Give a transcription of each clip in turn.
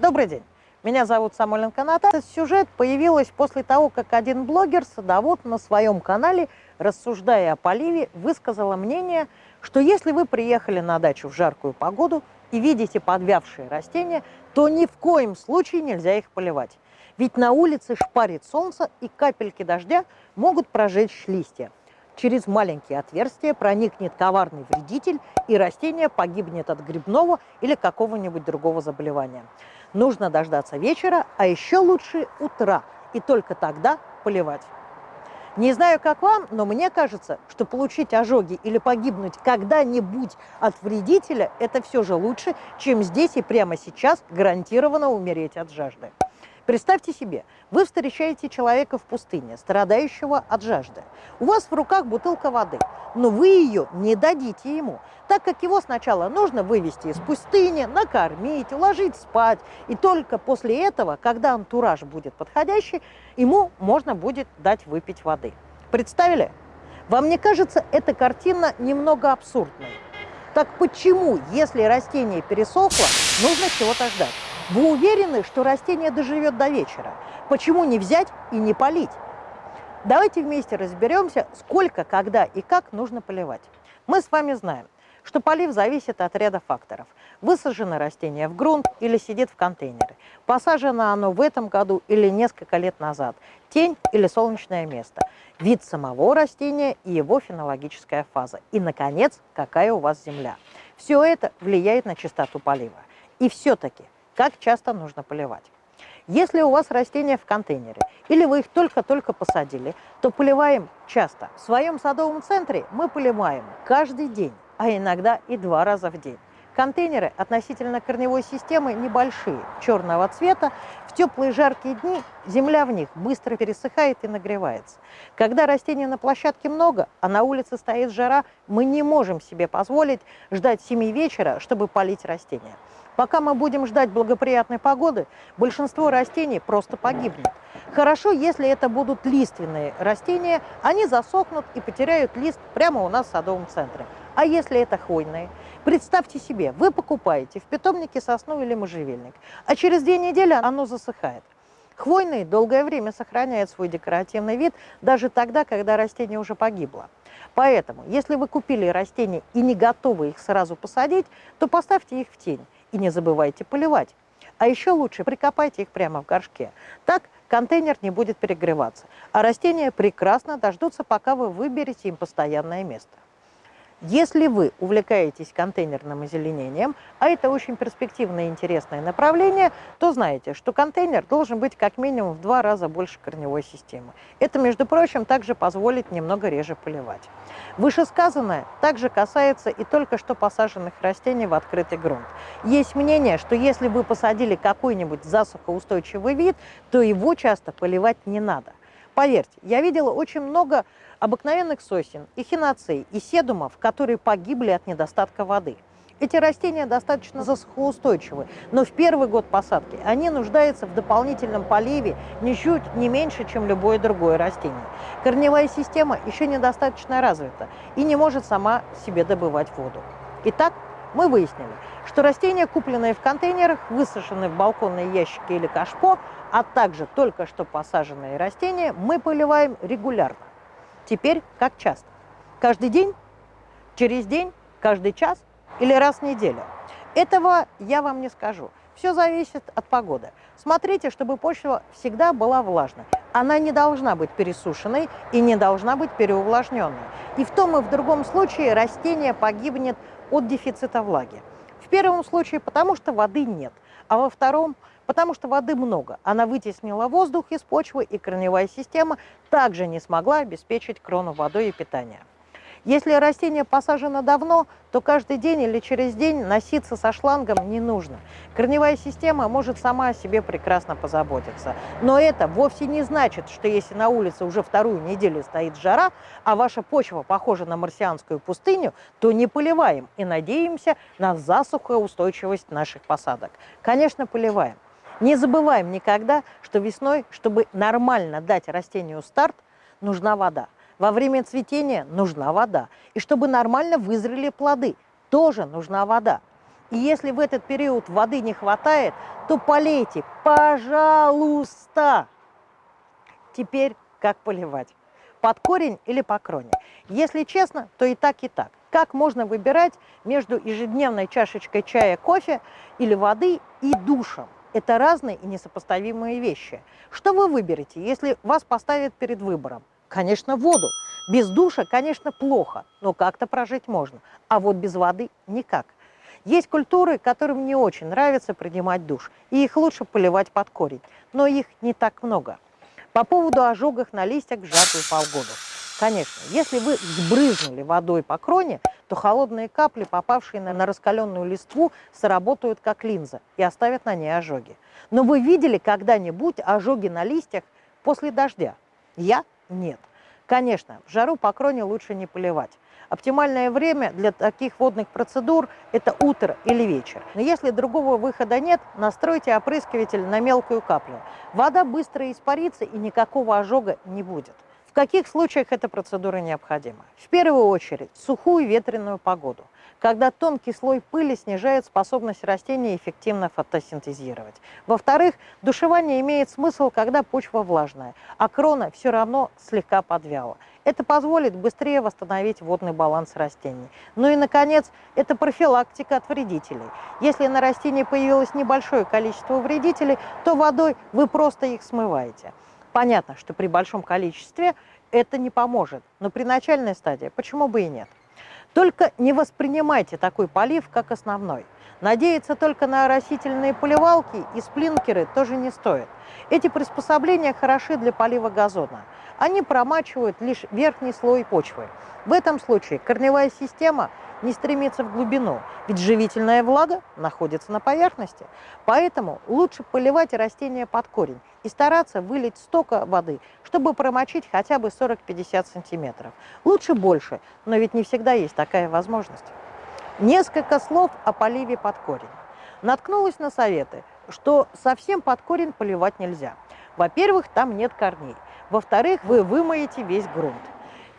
Добрый день. Меня зовут Самойленко Наталья. Этот сюжет появилась после того, как один блогер, садовод, на своем канале, рассуждая о поливе, высказала мнение, что если вы приехали на дачу в жаркую погоду и видите подвявшие растения, то ни в коем случае нельзя их поливать. Ведь на улице шпарит солнце, и капельки дождя могут прожечь листья. Через маленькие отверстия проникнет коварный вредитель, и растение погибнет от грибного или какого-нибудь другого заболевания. Нужно дождаться вечера, а еще лучше утра, и только тогда поливать. Не знаю, как вам, но мне кажется, что получить ожоги или погибнуть когда-нибудь от вредителя – это все же лучше, чем здесь и прямо сейчас гарантированно умереть от жажды. Представьте себе, вы встречаете человека в пустыне, страдающего от жажды. У вас в руках бутылка воды, но вы ее не дадите ему, так как его сначала нужно вывести из пустыни, накормить, уложить спать. И только после этого, когда антураж будет подходящий, ему можно будет дать выпить воды. Представили? Вам не кажется эта картина немного абсурдной? Так почему, если растение пересохло, нужно чего-то ждать? Вы уверены, что растение доживет до вечера? Почему не взять и не полить? Давайте вместе разберемся, сколько, когда и как нужно поливать. Мы с вами знаем, что полив зависит от ряда факторов. Высажено растение в грунт или сидит в контейнере. Посажено оно в этом году или несколько лет назад. Тень или солнечное место. Вид самого растения и его фенологическая фаза. И, наконец, какая у вас земля. Все это влияет на частоту полива. И все-таки как часто нужно поливать. Если у вас растения в контейнере или вы их только-только посадили, то поливаем часто. В своем садовом центре мы поливаем каждый день, а иногда и два раза в день. Контейнеры относительно корневой системы небольшие, черного цвета. В теплые жаркие дни земля в них быстро пересыхает и нагревается. Когда растений на площадке много, а на улице стоит жара, мы не можем себе позволить ждать 7 вечера, чтобы полить растения. Пока мы будем ждать благоприятной погоды, большинство растений просто погибнет. Хорошо, если это будут лиственные растения, они засохнут и потеряют лист прямо у нас в садовом центре. А если это хвойные? Представьте себе, вы покупаете в питомнике сосну или можжевельник, а через две недели оно засыхает. Хвойные долгое время сохраняют свой декоративный вид даже тогда, когда растение уже погибло. Поэтому, если вы купили растения и не готовы их сразу посадить, то поставьте их в тень и не забывайте поливать. А еще лучше прикопайте их прямо в горшке. Так контейнер не будет перегреваться, а растения прекрасно дождутся, пока вы выберете им постоянное место. Если вы увлекаетесь контейнерным озеленением, а это очень перспективное и интересное направление, то знаете, что контейнер должен быть как минимум в два раза больше корневой системы. Это, между прочим, также позволит немного реже поливать. Вышесказанное также касается и только что посаженных растений в открытый грунт. Есть мнение, что если вы посадили какой-нибудь засухоустойчивый вид, то его часто поливать не надо. Поверьте, я видела очень много обыкновенных сосен, и хиноцей, и седумов, которые погибли от недостатка воды. Эти растения достаточно засухоустойчивы, но в первый год посадки они нуждаются в дополнительном поливе ничуть не меньше, чем любое другое растение. Корневая система еще недостаточно развита и не может сама себе добывать воду. Итак, мы выяснили, что растения, купленные в контейнерах, высаженные в балконные ящики или кашпо, а также только что посаженные растения, мы поливаем регулярно. Теперь как часто? Каждый день? Через день? Каждый час? Или раз в неделю? Этого я вам не скажу. Все зависит от погоды. Смотрите, чтобы почва всегда была влажной. Она не должна быть пересушенной и не должна быть переувлажненной. И в том и в другом случае растение погибнет от дефицита влаги. В первом случае потому, что воды нет, а во втором потому что воды много. Она вытеснила воздух из почвы, и корневая система также не смогла обеспечить крону водой и питанием. Если растение посажено давно, то каждый день или через день носиться со шлангом не нужно. Корневая система может сама о себе прекрасно позаботиться. Но это вовсе не значит, что если на улице уже вторую неделю стоит жара, а ваша почва похожа на марсианскую пустыню, то не поливаем и надеемся на засухоустойчивость наших посадок. Конечно, поливаем. Не забываем никогда, что весной, чтобы нормально дать растению старт, нужна вода. Во время цветения нужна вода. И чтобы нормально вызрели плоды, тоже нужна вода. И если в этот период воды не хватает, то полейте, пожалуйста. Теперь как поливать? Под корень или по кроне? Если честно, то и так, и так. Как можно выбирать между ежедневной чашечкой чая, кофе или воды и душем? Это разные и несопоставимые вещи. Что вы выберете, если вас поставят перед выбором? Конечно, воду. Без душа, конечно, плохо, но как-то прожить можно. А вот без воды никак. Есть культуры, которым не очень нравится принимать душ, и их лучше поливать под корень, но их не так много. По поводу ожогов на листьях в жаркую полгоду. Конечно, если вы сбрызнули водой по кроне, то холодные капли, попавшие на, раскаленную листву, сработают как линза и оставят на ней ожоги. Но вы видели когда-нибудь ожоги на листьях после дождя? Я – нет. Конечно, в жару по кроне лучше не поливать. Оптимальное время для таких водных процедур – это утро или вечер. Но если другого выхода нет, настройте опрыскиватель на мелкую каплю. Вода быстро испарится и никакого ожога не будет. В каких случаях эта процедура необходима? В первую очередь, сухую ветреную погоду, когда тонкий слой пыли снижает способность растения эффективно фотосинтезировать. Во-вторых, душевание имеет смысл, когда почва влажная, а крона все равно слегка подвяла. Это позволит быстрее восстановить водный баланс растений. Ну и, наконец, это профилактика от вредителей. Если на растении появилось небольшое количество вредителей, то водой вы просто их смываете. Понятно, что при большом количестве это не поможет, но при начальной стадии почему бы и нет. Только не воспринимайте такой полив как основной. Надеяться только на растительные поливалки и сплинкеры тоже не стоит. Эти приспособления хороши для полива газона. Они промачивают лишь верхний слой почвы. В этом случае корневая система не стремится в глубину, ведь живительная влага находится на поверхности. Поэтому лучше поливать растения под корень и стараться вылить столько воды, чтобы промочить хотя бы 40-50 сантиметров. Лучше больше, но ведь не всегда есть такая возможность. Несколько слов о поливе под корень. Наткнулась на советы, что совсем под корень поливать нельзя. Во-первых, там нет корней. Во-вторых, вы вымоете весь грунт.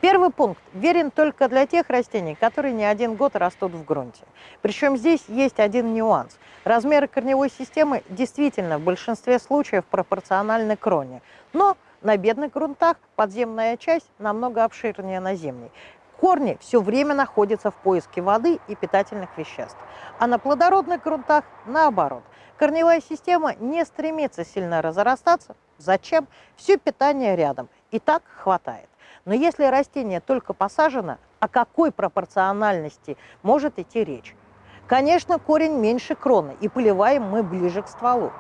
Первый пункт верен только для тех растений, которые не один год растут в грунте. Причем здесь есть один нюанс. Размеры корневой системы действительно в большинстве случаев пропорциональны кроне, но на бедных грунтах подземная часть намного обширнее наземной. Корни все время находятся в поиске воды и питательных веществ, а на плодородных грунтах наоборот. Корневая система не стремится сильно разрастаться. Зачем? Все питание рядом, и так хватает. Но если растение только посажено, о какой пропорциональности может идти речь? Конечно, корень меньше кроны, и поливаем мы ближе к стволу.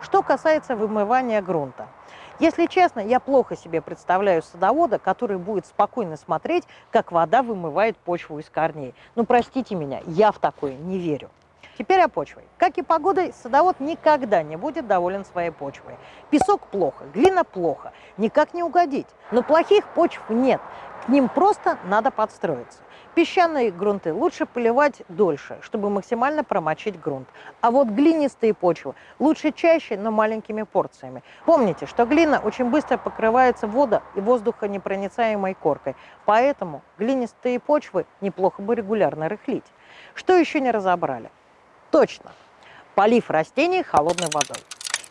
Что касается вымывания грунта. Если честно, я плохо себе представляю садовода, который будет спокойно смотреть, как вода вымывает почву из корней. Ну, простите меня, я в такое не верю. Теперь о почве. Как и погодой, садовод никогда не будет доволен своей почвой. Песок плохо, глина плохо, никак не угодить. Но плохих почв нет, к ним просто надо подстроиться. Песчаные грунты лучше поливать дольше, чтобы максимально промочить грунт. А вот глинистые почвы лучше чаще, но маленькими порциями. Помните, что глина очень быстро покрывается водо- и воздухонепроницаемой коркой, поэтому глинистые почвы неплохо бы регулярно рыхлить. Что еще не разобрали? Точно. Полив растений холодной водой.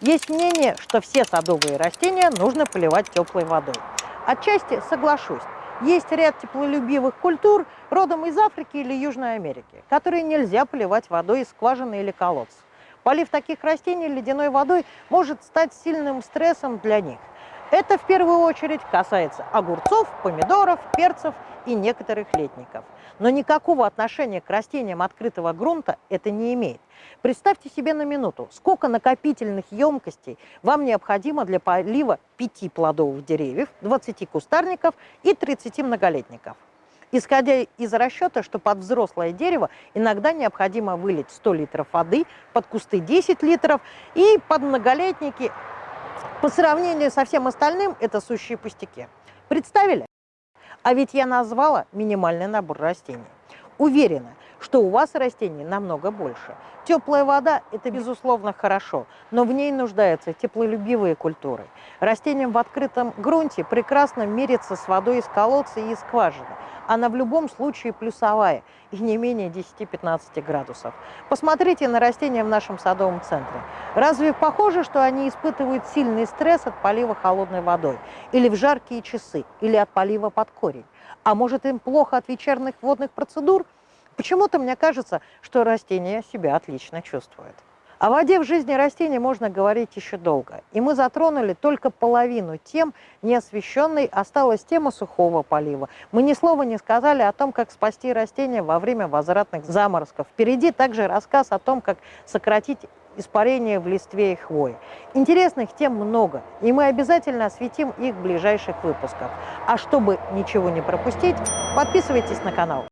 Есть мнение, что все садовые растения нужно поливать теплой водой. Отчасти соглашусь. Есть ряд теплолюбивых культур родом из Африки или Южной Америки, которые нельзя поливать водой из скважины или колодца. Полив таких растений ледяной водой может стать сильным стрессом для них. Это в первую очередь касается огурцов, помидоров, перцев и некоторых летников. Но никакого отношения к растениям открытого грунта это не имеет. Представьте себе на минуту, сколько накопительных емкостей вам необходимо для полива 5 плодовых деревьев, 20 кустарников и 30 многолетников. Исходя из расчета, что под взрослое дерево иногда необходимо вылить 100 литров воды, под кусты 10 литров и под многолетники по сравнению со всем остальным это сущие пустяки. Представили? А ведь я назвала минимальный набор растений. Уверена, что у вас растений намного больше. Теплая вода – это, безусловно, хорошо, но в ней нуждаются теплолюбивые культуры. Растениям в открытом грунте прекрасно мириться с водой из колодца и из скважины. Она в любом случае плюсовая и не менее 10-15 градусов. Посмотрите на растения в нашем садовом центре. Разве похоже, что они испытывают сильный стресс от полива холодной водой? Или в жаркие часы? Или от полива под корень? А может им плохо от вечерних водных процедур? Почему-то мне кажется, что растения себя отлично чувствуют. О воде в жизни растений можно говорить еще долго. И мы затронули только половину тем, не освещенной осталась тема сухого полива. Мы ни слова не сказали о том, как спасти растения во время возвратных заморозков. Впереди также рассказ о том, как сократить испарение в листве и хвое. Интересных тем много, и мы обязательно осветим их в ближайших выпусках. А чтобы ничего не пропустить, подписывайтесь на канал.